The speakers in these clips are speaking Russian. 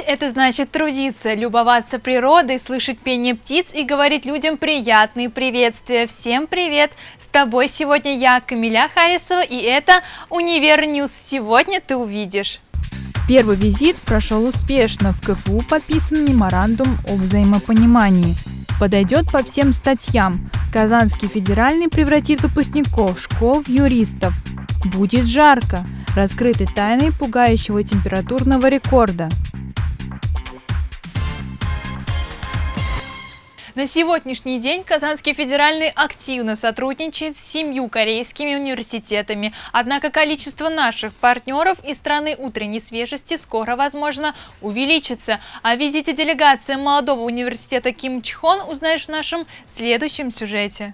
Жить – это значит трудиться, любоваться природой, слышать пение птиц и говорить людям приятные приветствия. Всем привет! С тобой сегодня я, Камиля Харисова, и это «Универ News». Сегодня ты увидишь. Первый визит прошел успешно. В КФУ подписан меморандум о взаимопонимании. Подойдет по всем статьям. Казанский федеральный превратит выпускников школ в юристов. Будет жарко. Раскрыты тайны пугающего температурного рекорда. На сегодняшний день Казанский федеральный активно сотрудничает с семью корейскими университетами. Однако количество наших партнеров из страны утренней свежести скоро, возможно, увеличится. О визите делегации молодого университета Ким Чхон узнаешь в нашем следующем сюжете.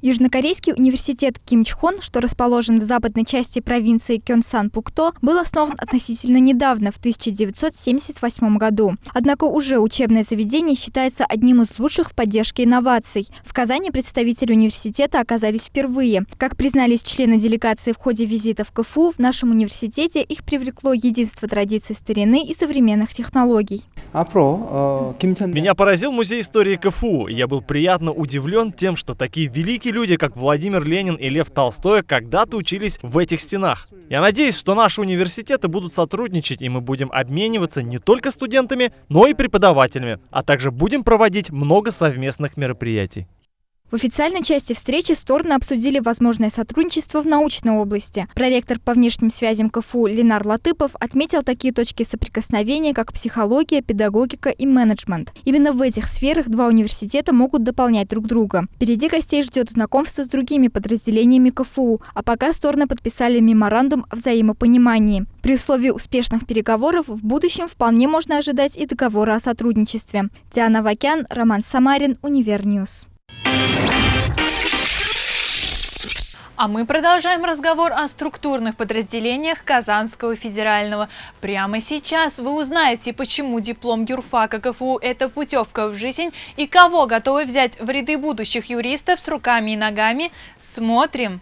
Южнокорейский университет Кимчхон, что расположен в западной части провинции Кёнсан-Пукто, был основан относительно недавно, в 1978 году. Однако уже учебное заведение считается одним из лучших в поддержке инноваций. В Казани представители университета оказались впервые. Как признались члены делегации в ходе визита в КФУ, в нашем университете их привлекло единство традиций старины и современных технологий. Меня поразил музей истории КФУ. Я был приятно удивлен тем, что такие великие люди, как Владимир Ленин и Лев Толстой, когда-то учились в этих стенах. Я надеюсь, что наши университеты будут сотрудничать, и мы будем обмениваться не только студентами, но и преподавателями, а также будем проводить много совместных мероприятий. В официальной части встречи стороны обсудили возможное сотрудничество в научной области. Проректор по внешним связям КФУ Ленар Латыпов отметил такие точки соприкосновения, как психология, педагогика и менеджмент. Именно в этих сферах два университета могут дополнять друг друга. Впереди гостей ждет знакомство с другими подразделениями КФУ, а пока стороны подписали меморандум о взаимопонимании. При условии успешных переговоров в будущем вполне можно ожидать и договора о сотрудничестве. Диана Авакян, Роман Самарин, Универ News. А мы продолжаем разговор о структурных подразделениях Казанского федерального. Прямо сейчас вы узнаете, почему диплом юрфака КФУ – это путевка в жизнь и кого готовы взять в ряды будущих юристов с руками и ногами. Смотрим!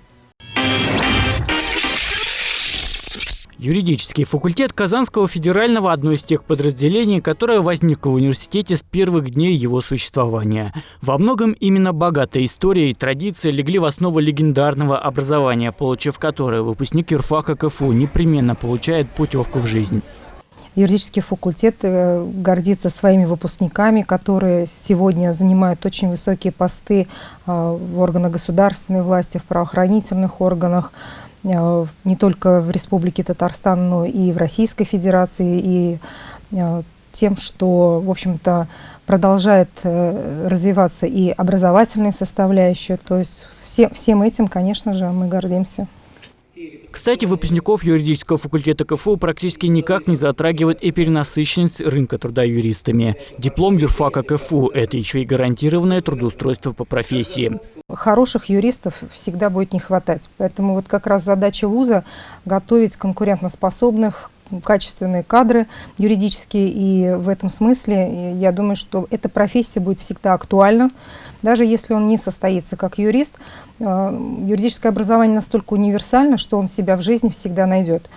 Юридический факультет Казанского федерального – одно из тех подразделений, которое возникло в университете с первых дней его существования. Во многом именно богатая история и традиции легли в основу легендарного образования, получив которое выпускник юрфака КФУ непременно получает путевку в жизнь. Юридический факультет э, гордится своими выпускниками, которые сегодня занимают очень высокие посты э, в органах государственной власти, в правоохранительных органах, не только в Республике Татарстан, но и в Российской Федерации, и э, тем, что, в общем-то, продолжает э, развиваться и образовательная составляющая. То есть все, всем этим, конечно же, мы гордимся. Кстати, выпускников юридического факультета КФУ практически никак не затрагивает и перенасыщенность рынка труда юристами. Диплом юрфака КФУ – это еще и гарантированное трудоустройство по профессии. Хороших юристов всегда будет не хватать. Поэтому вот как раз задача вуза – готовить конкурентоспособных, качественные кадры юридические, и в этом смысле я думаю, что эта профессия будет всегда актуальна, даже если он не состоится как юрист. Э, юридическое образование настолько универсально, что он себя в жизни всегда найдет.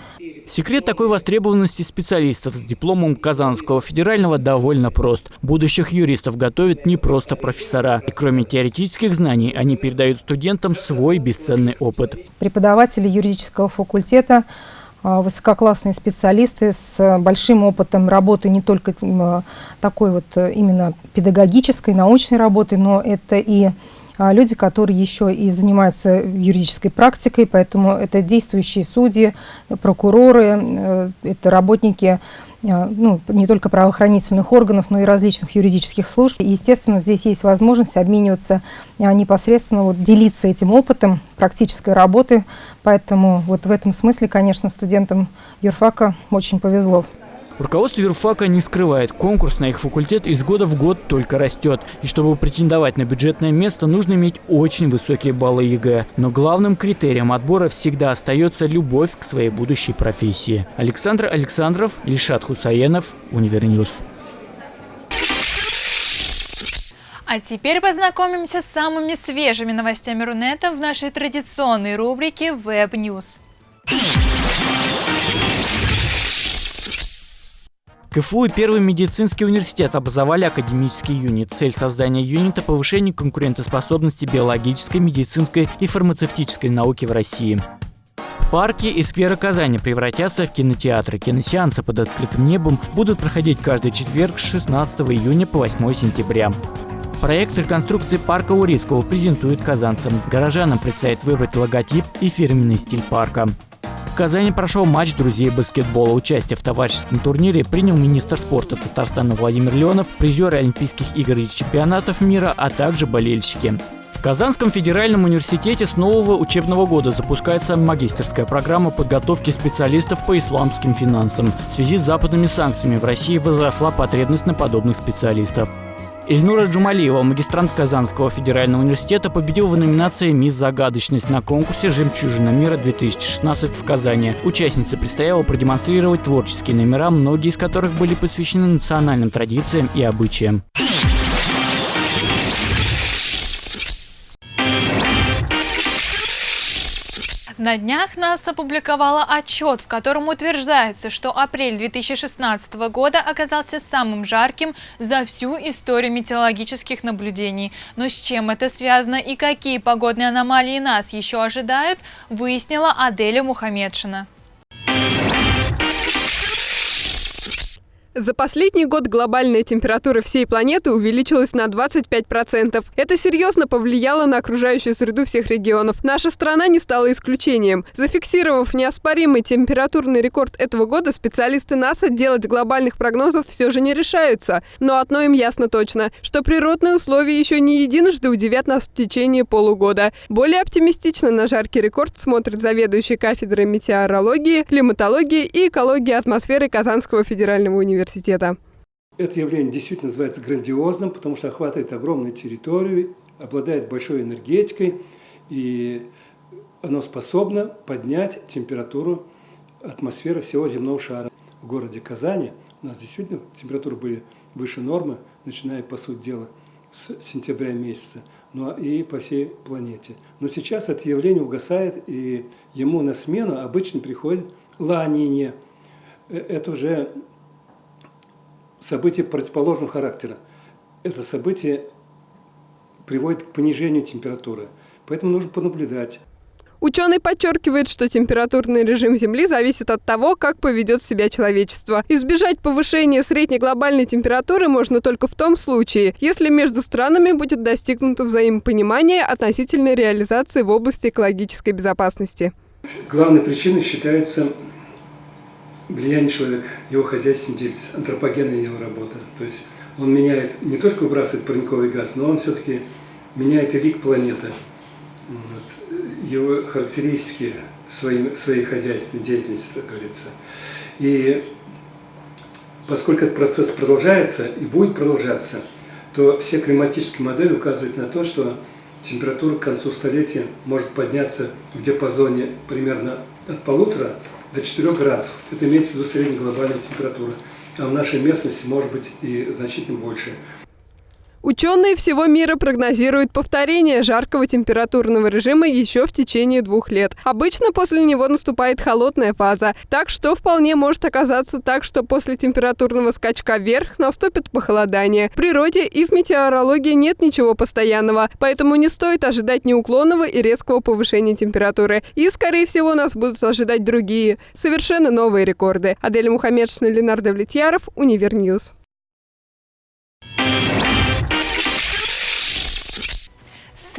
Секрет такой востребованности специалистов с дипломом Казанского федерального довольно прост. Будущих юристов готовят не просто профессора. И кроме теоретических знаний, они передают студентам свой бесценный опыт. Преподаватели юридического факультета высококлассные специалисты с большим опытом работы не только а, такой вот э, именно педагогической, научной работы, но это и а, люди, которые еще и занимаются юридической практикой, поэтому это действующие судьи, прокуроры, э, это работники а, ну, не только правоохранительных органов, но и различных юридических служб. И, естественно, здесь есть возможность обмениваться а, непосредственно, вот, делиться этим опытом практической работы. Поэтому вот в этом смысле, конечно, студентам юрфака очень повезло. Руководство юрфака не скрывает, конкурс на их факультет из года в год только растет. И чтобы претендовать на бюджетное место, нужно иметь очень высокие баллы ЕГЭ. Но главным критерием отбора всегда остается любовь к своей будущей профессии. Александр Александров, Ильшат Хусаенов, Универ News. А теперь познакомимся с самыми свежими новостями Рунета в нашей традиционной рубрике Web КФУ и Первый медицинский университет образовали академический юнит. Цель создания юнита – повышение конкурентоспособности биологической, медицинской и фармацевтической науки в России. Парки и скверы Казани превратятся в кинотеатры. Киносеансы под открытым небом будут проходить каждый четверг с 16 июня по 8 сентября. Проект реконструкции парка Урицкого презентует казанцам. Горожанам предстоит выбрать логотип и фирменный стиль парка. Казани прошел матч друзей баскетбола. Участие в товарищеском турнире принял министр спорта Татарстана Владимир Леонов, призеры Олимпийских игр и чемпионатов мира, а также болельщики. В Казанском федеральном университете с нового учебного года запускается магистерская программа подготовки специалистов по исламским финансам. В связи с западными санкциями в России возросла потребность на подобных специалистов. Ильнура Джумалиева, магистрант Казанского федерального университета, победил в номинации «Мисс Загадочность» на конкурсе «Жемчужина мира-2016» в Казани. Участнице предстояло продемонстрировать творческие номера, многие из которых были посвящены национальным традициям и обычаям. На днях НАСА опубликовала отчет, в котором утверждается, что апрель 2016 года оказался самым жарким за всю историю метеорологических наблюдений. Но с чем это связано и какие погодные аномалии нас еще ожидают, выяснила Аделя Мухамедшина. За последний год глобальная температура всей планеты увеличилась на 25%. Это серьезно повлияло на окружающую среду всех регионов. Наша страна не стала исключением. Зафиксировав неоспоримый температурный рекорд этого года, специалисты НАСА делать глобальных прогнозов все же не решаются. Но одно им ясно точно, что природные условия еще не единожды удивят нас в течение полугода. Более оптимистично на жаркий рекорд смотрит заведующий кафедрой метеорологии, климатологии и экологии атмосферы Казанского федерального университета университета. Это явление действительно называется грандиозным, потому что охватывает огромную территорию, обладает большой энергетикой, и оно способно поднять температуру атмосферы всего земного шара. В городе Казани у нас действительно температуры были выше нормы, начиная, по сути дела, с сентября месяца, ну и по всей планете. Но сейчас это явление угасает, и ему на смену обычно приходит ла э, Это уже событие противоположного характера. Это событие приводит к понижению температуры. Поэтому нужно понаблюдать. Ученый подчеркивает, что температурный режим Земли зависит от того, как поведет себя человечество. Избежать повышения средней глобальной температуры можно только в том случае, если между странами будет достигнуто взаимопонимание относительно реализации в области экологической безопасности. Главной причиной считается влияние человека, его хозяйственный деятельность, антропогенная его работа. То есть он меняет, не только выбрасывает парниковый газ, но он все-таки меняет и лик планеты. Вот. Его характеристики своей, своей хозяйственной деятельности, как говорится. И поскольку этот процесс продолжается и будет продолжаться, то все климатические модели указывают на то, что температура к концу столетия может подняться в диапазоне примерно от полутора до 4 градусов. Это имеется в виду средняя глобальная температура. А в нашей местности может быть и значительно больше. Ученые всего мира прогнозируют повторение жаркого температурного режима еще в течение двух лет. Обычно после него наступает холодная фаза, так что вполне может оказаться так, что после температурного скачка вверх наступит похолодание. В природе и в метеорологии нет ничего постоянного, поэтому не стоит ожидать неуклонного и резкого повышения температуры. И, скорее всего, нас будут ожидать другие, совершенно новые рекорды. Адель Мухаммедшина, Ленар Давлетьяров, Универ News.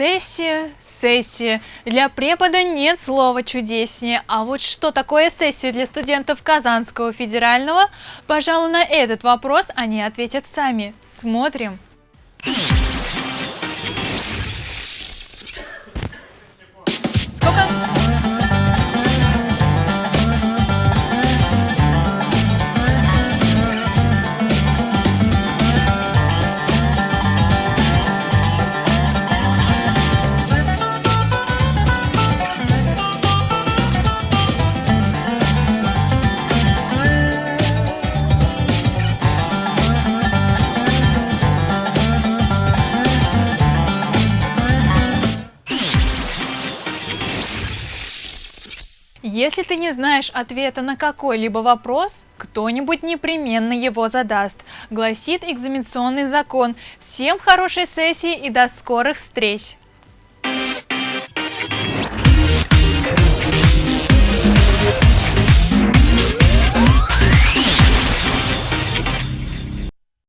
Сессия, сессия. Для препода нет слова чудеснее. А вот что такое сессия для студентов Казанского федерального? Пожалуй, на этот вопрос они ответят сами. Смотрим. Если ты не знаешь ответа на какой-либо вопрос, кто-нибудь непременно его задаст, гласит экзаменационный закон. Всем хорошей сессии и до скорых встреч!